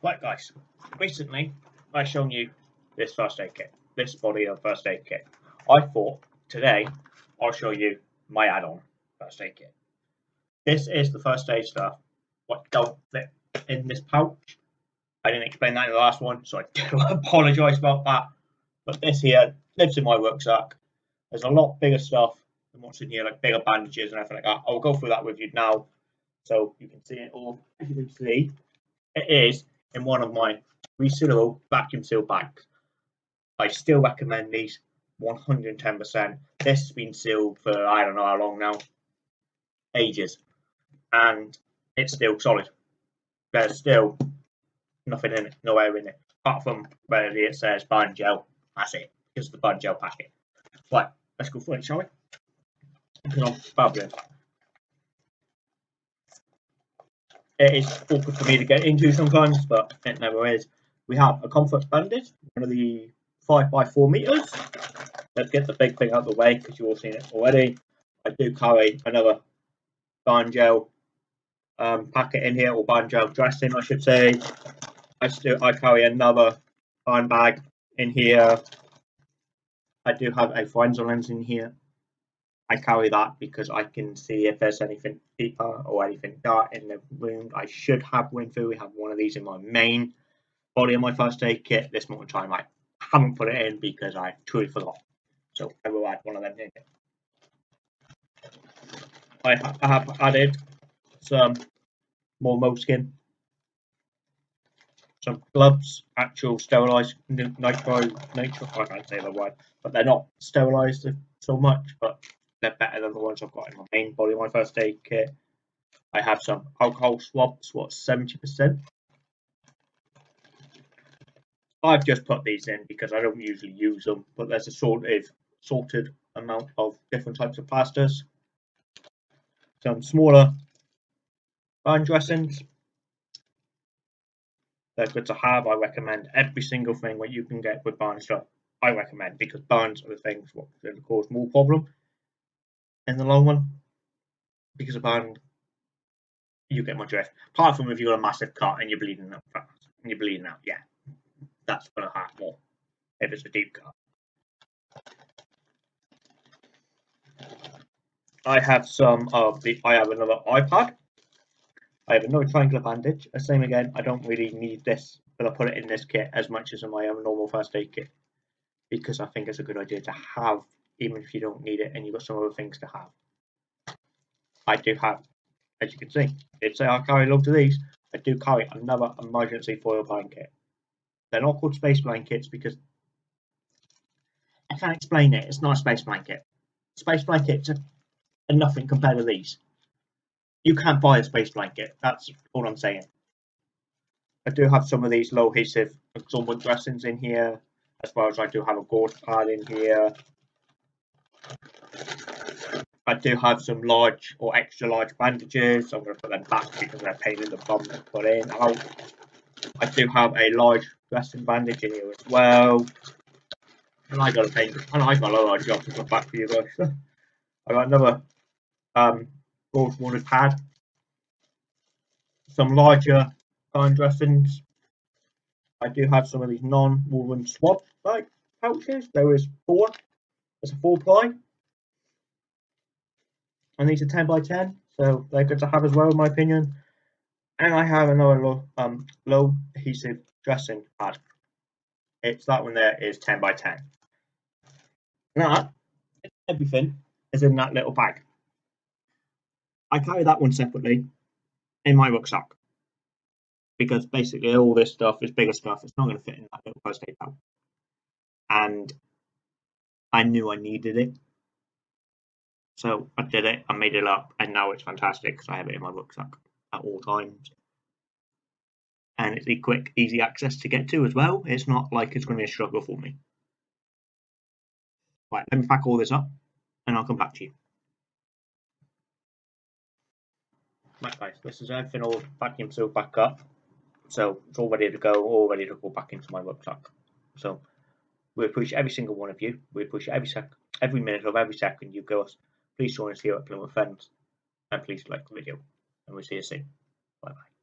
Right guys, recently I shown you this first aid kit, this body of first aid kit. I thought today I'll show you my add-on first aid kit. This is the first aid stuff what don't fit in this pouch. I didn't explain that in the last one, so I do apologise about that. But this here lives in my rucksack. There's a lot bigger stuff than what's in here, like bigger bandages and everything like that. I'll go through that with you now so you can see it all. As you can see, it is in one of my resealable vacuum seal bags. I still recommend these 110%. This has been sealed for I don't know how long now, ages, and it's still solid. There's still nothing in it, no air in it, apart from where it says burn gel. That's it. It's the burn gel packet. Right, let's go for it, shall we? Because I'm babbling. It is awkward for me to get into sometimes, but it never is. We have a comfort bandage, one of the 5 by 4 meters. Let's get the big thing out of the way because you've all seen it already. I do carry another gel um, packet in here, or gel dressing, I should say. I still I carry another bag in here. I do have a Forenso lens in here I carry that because I can see if there's anything deeper or anything dark in the wound. I should have Winfu. We have one of these in my main body of my first aid kit. This morning time I haven't put it in because I truly forgot. So I will add one of them in. I, ha I have added some more moleskin, some gloves, actual sterilized nitro, nitro, I can't say the word, but they're not sterilized so much, but they're better than the ones I've got in oh. my main body, my first aid kit. I have some alcohol swabs, what, 70%? I've just put these in because I don't usually use them, but there's a sort of sorted amount of different types of plasters. Some smaller burn dressings. They're good to have. I recommend every single thing that you can get with burn stuff. I recommend because burns are the things what cause more problem in the long run because of band you get more drift. Apart from if you've got a massive cut and you're bleeding out fast and you're bleeding out, yeah, that's gonna hurt more if it's a deep cut. I have some of the I have another eye pad. I have another triangular bandage. The same again, I don't really need this, but I put it in this kit as much as in my normal first aid kit because I think it's a good idea to have even if you don't need it and you've got some other things to have. I do have, as you can see, did say I carry loads of these. I do carry another emergency foil blanket. They're not called space blankets because I can't explain it. It's not a space blanket. Space blankets are, nothing compared to these. You can't buy a space blanket. That's all I'm saying. I do have some of these low adhesive absorbent dressings in here, as well as I do have a gauze pad in here, I do have some large or extra large bandages. So I'm going to put them back because they're pain in the bum to put in. I do have a large dressing bandage in here as well. And I got a pain, and I got a large job to put back for you guys. I got another um, gauze water pad, some larger fine dressings. I do have some of these non-woven swab like pouches. There is four it's a four ply. And these are 10 by 10, so they're good to have as well, in my opinion. And I have another low, um, low adhesive dressing pad. It's that one there is 10 by 10. That, everything is in that little bag. I carry that one separately in my rucksack because basically all this stuff is bigger stuff. It's not going to fit in that little first aid bag. And I knew I needed it. So I did it, I made it up, and now it's fantastic because I have it in my rucksack at all times. And it's a quick, easy access to get to as well. It's not like it's going to be a struggle for me. Right, let me pack all this up and I'll come back to you. Right guys, this is everything all vacuum sealed back up. So it's all ready to go, all ready to go back into my rucksack. So we appreciate every single one of you. We appreciate every sec, every minute of every second you give us. Please join us here at Plymouth Friends, and please like the video. And we'll see you soon. Bye bye.